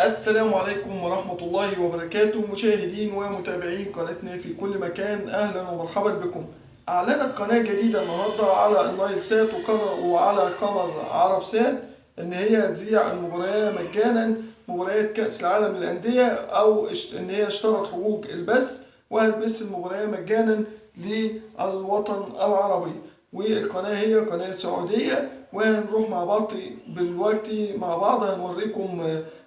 السلام عليكم ورحمة الله وبركاته. مشاهدين ومتابعين قناتنا في كل مكان أهلا ومرحبا بكم. أعلنت قناة جديدة النهاردة على النايل سات وعلى قمر عرب سات إن هي هتذيع المباريات مجانا مباريات كأس العالم للأندية أو إن هي اشترت حقوق البث وهتبث المباريات مجانا للوطن العربي. والقناة هي قناة سعودية وهنروح مع بعض دلوقتي مع بعض هنوريكم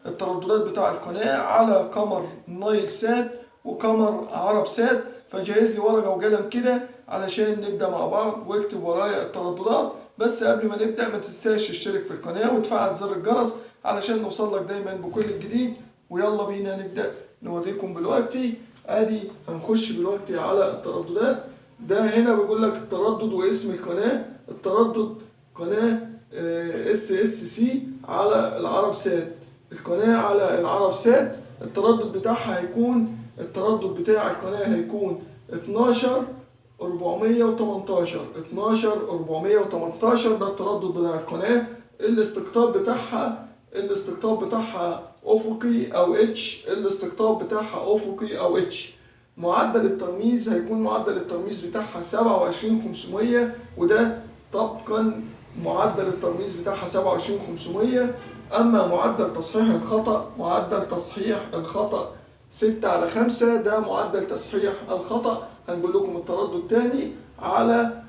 الترددات بتاع القناة على قمر نايل سات وقمر عرب سات فجهز لي ورقة وقلم كده علشان نبدأ مع بعض واكتب ورايا الترددات. بس قبل ما نبدأ ما تنساش تشترك في القناة وتفعل زر الجرس علشان نوصل لك دايما بكل الجديد ويلا بينا نبدأ. نوريكم دلوقتي أدي هنخش دلوقتي على الترددات. ده هنا بيقول لك التردد واسم القناة. التردد قناة SSC على العرب سات. القناة على العرب سات التردد بتاعها هيكون التردد بتاع القناة هيكون 12 418 12 418 ده التردد بتاع القناة. الاستقطاب بتاعها الاستقطاب بتاعها أفقي أو H الاستقطاب بتاعها أفقي أو H معدل الترميز هيكون معدل الترميز بتاعها 27500 وده طبقا معدل الترميز بتاعها 27500 أما معدل تصحيح الخطأ معدل تصحيح الخطأ 6 على 5 ده معدل تصحيح الخطأ. هنقول لكم التردد تاني على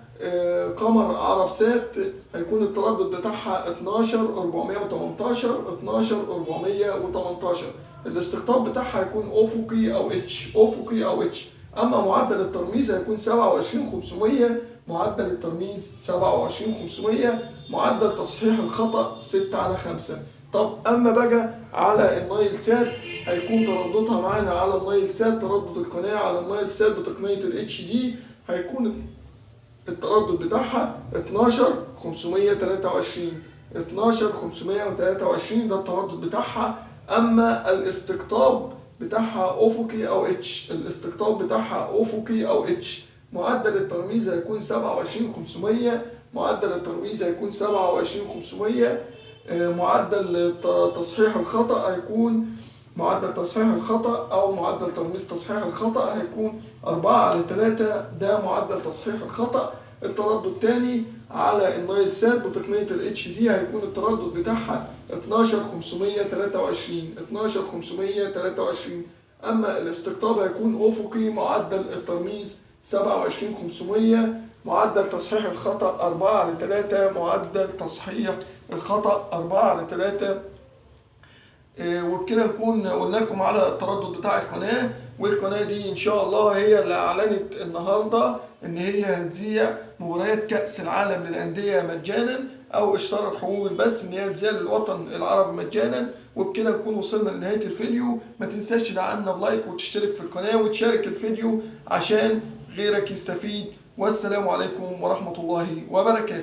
قمر عرب سات هيكون التردد بتاعها 12 418 12 418 الاستقطاب بتاعها هيكون افقي أو H افقي أو H أما معدل الترميز هيكون 27500 معدل الترميز 27500 معدل تصحيح الخطأ 6 على 5 طب أما بقى على النايل سات هيكون ترددها معانا على النايل سات تردد القناة على النايل سات بتقنية ال HD هيكون التردد بتاعها 12 523 12 523 ده التردد بتاعها. أما الاستقطاب بتاعها افقي أو H. الاستقطاب بتاعها افقي أو H. معدل الترميز هيكون 27500 معدل الترميز هيكون 27500 آه، معدل تصحيح الخطأ هيكون معدل تصحيح الخطأ أو معدل ترميز تصحيح الخطأ هيكون 4 على 3 ده معدل تصحيح الخطأ. التردد الثاني على النايل سات بتقنية ال HD هيكون التردد بتاعها 12523 12523 أما الاستقطاب هيكون أفقي معدل الترميز 27500 معدل تصحيح الخطأ 4 على 3 معدل تصحيح الخطأ 4 على 3 إيه، وبكده نكون قلنا لكم على التردد بتاع القناة والقناة دي إن شاء الله هي اللي أعلنت النهاردة إن هي هتذيع مباريات كأس العالم للأندية مجانا أو اشترت حقوق البث إن هي تذيع للوطن العربي مجانا. وبكده نكون وصلنا لنهاية الفيديو. ما تنساش تدعمنا بلايك وتشترك في القناة وتشارك الفيديو عشان غيرك يستفيد. والسلام عليكم ورحمة الله وبركاته.